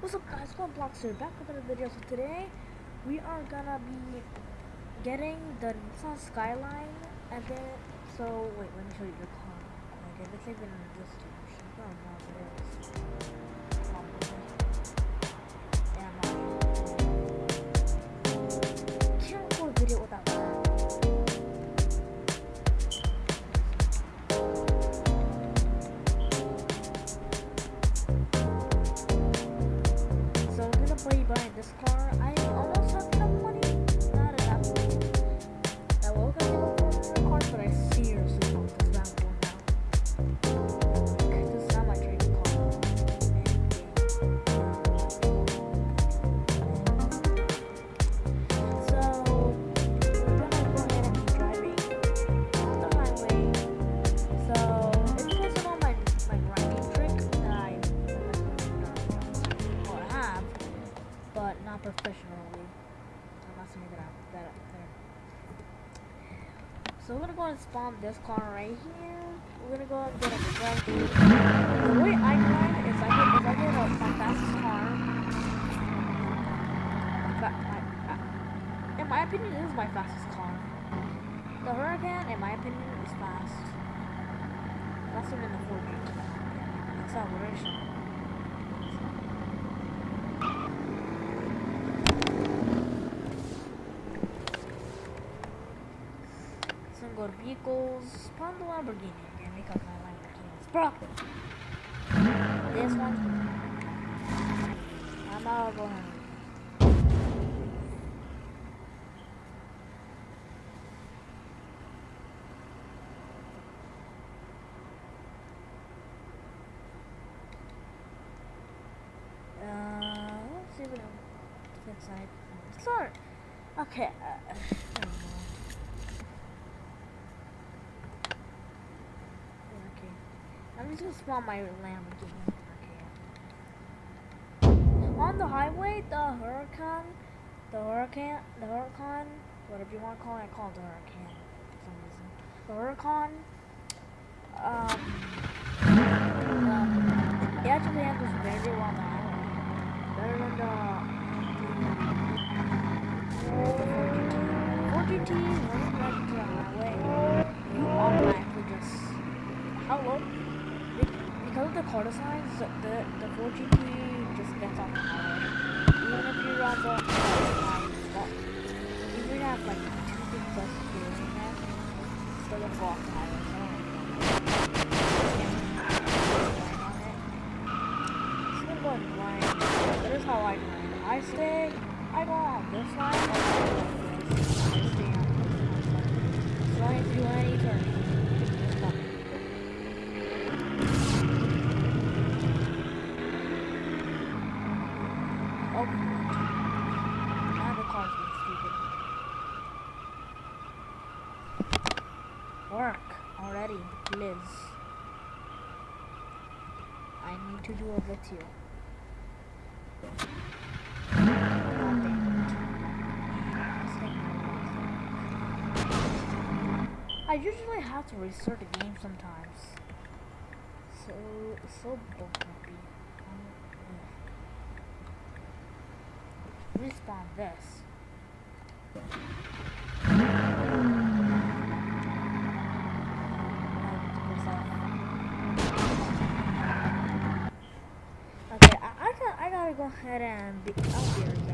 What's up guys, One Blocks here, back with another video. So today, we are gonna be getting the Nissan Skyline, and then, so, wait, let me show you the car. Like, if it's even in this direction, I don't know if it is. Professionally. I'm not saying that out that up there. So we're gonna go and spawn this car right here. We're gonna go and get a drive. The way I grind is I get is I get a, my fastest car. But my, uh, in my opinion, this is my fastest car. The Huracan, in my opinion, is fast. Faster than the Ford. Acceleration. So I'm gonna go to vehicles, spawn the Lamborghini again because my Lamborghini broken. This one, I'm all going. Uh, let's see what else inside. Start. Okay. Uh, I don't know. Yeah, okay. I'm just spawn my Lamborghini. On the highway, the Huracan, the Huracan, the Huracan, whatever you want to call it, I call it the Huracan for some reason. The Huracan, um, um, it actually handles very well on the. Better than the, the Ford GT. 4GT, when you to the highway, you automatically just? Be- Because of the quarter signs, the, the, the Ford GT just gets on the highway. Even if you're on the if you have like two big plus steering there, it's still gonna go off the highway. So in line. That is how I grind. I stay, I go on this line, I go on this. I stay on this line. So I don't do any turning. Just stop. Oh. Work already, Liz. I need to do a video. I usually have to restart the game sometimes. So, so bumpy. Respawn this. Okay, I, I got I gotta go ahead and be, I